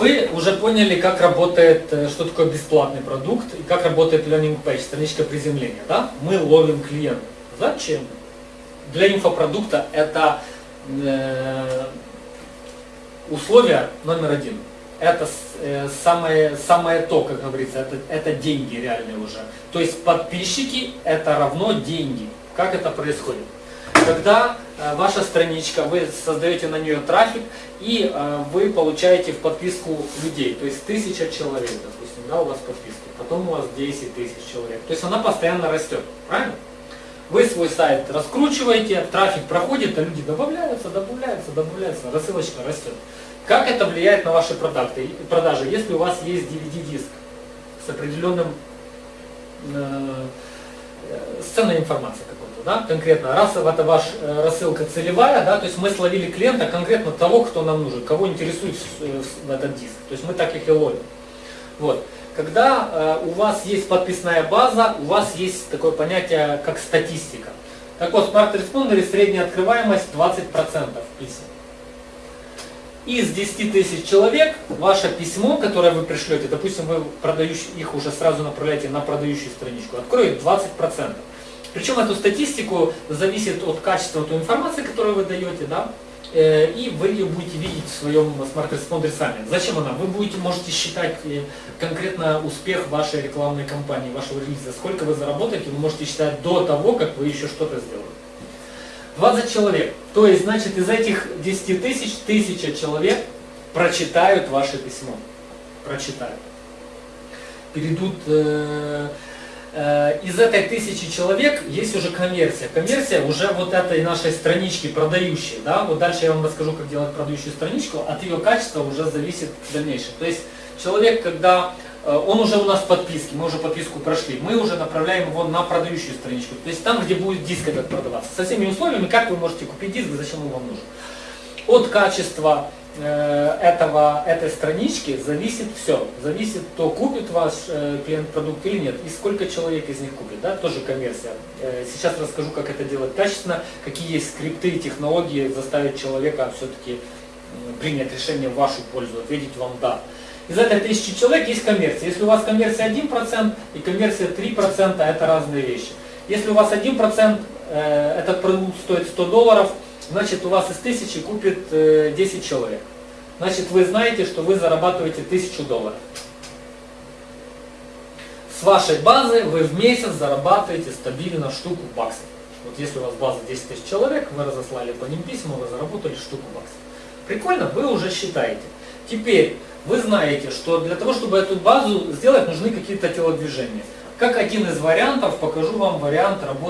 Вы уже поняли, как работает, э, что такое бесплатный продукт и как работает Learning Page, страничка приземления. Да? Мы ловим клиента. Зачем? Для инфопродукта это э, условие номер один. Это э, самое, самое то, как говорится, это, это деньги реальные уже. То есть подписчики это равно деньги. Как это происходит? Когда э, ваша страничка, вы создаете на нее трафик, и э, вы получаете в подписку людей, то есть тысяча человек, допустим, да, у вас подписка, потом у вас 10 тысяч человек. То есть она постоянно растет, правильно? Вы свой сайт раскручиваете, трафик проходит, а люди добавляются, добавляются, добавляются, рассылочка растет. Как это влияет на ваши продажи, продажи если у вас есть DVD-диск с определенным э, э, с ценной информацией какой-то, да, конкретно, раз это ваша э, рассылка целевая, да, то есть мы словили клиента конкретно того, кто нам нужен, кого интересует э, этот диск, то есть мы так их и ловим. Вот. Когда э, у вас есть подписная база, у вас есть такое понятие, как статистика. Так вот, в Responder средняя открываемость 20% писем. Из 10 тысяч человек ваше письмо, которое вы пришлете, допустим, вы продающий, их уже сразу направляете на продающую страничку, откроет 20%. Причем эту статистику зависит от качества той информации, которую вы даете, да, Э, и вы ее будете видеть в своем Smart Responder е сами. Зачем она? Вы будете, можете считать э, конкретно успех вашей рекламной кампании, вашего релиза. Сколько вы заработаете, вы можете считать до того, как вы еще что-то сделали. 20 человек. То есть, значит, из этих 10 тысяч, тысяча человек прочитают ваше письмо. Прочитают. Перейдут... Э, Э, из этой тысячи человек есть уже конверсия. Конверсия уже вот этой нашей странички продающей. Да? Вот дальше я вам расскажу, как делать продающую страничку. От ее качества уже зависит дальнейшее. То есть человек, когда он уже у нас в подписке, мы уже подписку прошли, мы уже направляем его на продающую страничку. То есть там, где будет диск этот продаваться. Со всеми условиями, как вы можете купить диск, зачем он вам нужен. От качества Э, этого, этой странички зависит все. Зависит, то купит ваш э, клиент продукт или нет, и сколько человек из них купит. Да? Тоже конверсия. Э, сейчас расскажу, как это делать качественно, какие есть скрипты и технологии заставить человека все-таки принять решение в вашу пользу, ответить вам «да». Из этой тысячи человек есть конверсия. Если у вас конверсия 1% и конверсия 3%, это разные вещи. Если у вас 1%, этот продукт стоит 100 долларов, значит у вас из тысячи купит 10 э, человек. Значит вы знаете, что вы зарабатываете 1000 долларов. С вашей базы вы в месяц зарабатываете стабильно штуку баксов. Вот если у вас база 10 тысяч человек, вы разослали по ним письма, вы заработали штуку баксов. Прикольно? Вы уже считаете. Теперь вы знаете, что для того, чтобы эту базу сделать, нужны какие-то телодвижения. Как один из вариантов, покажу вам вариант работы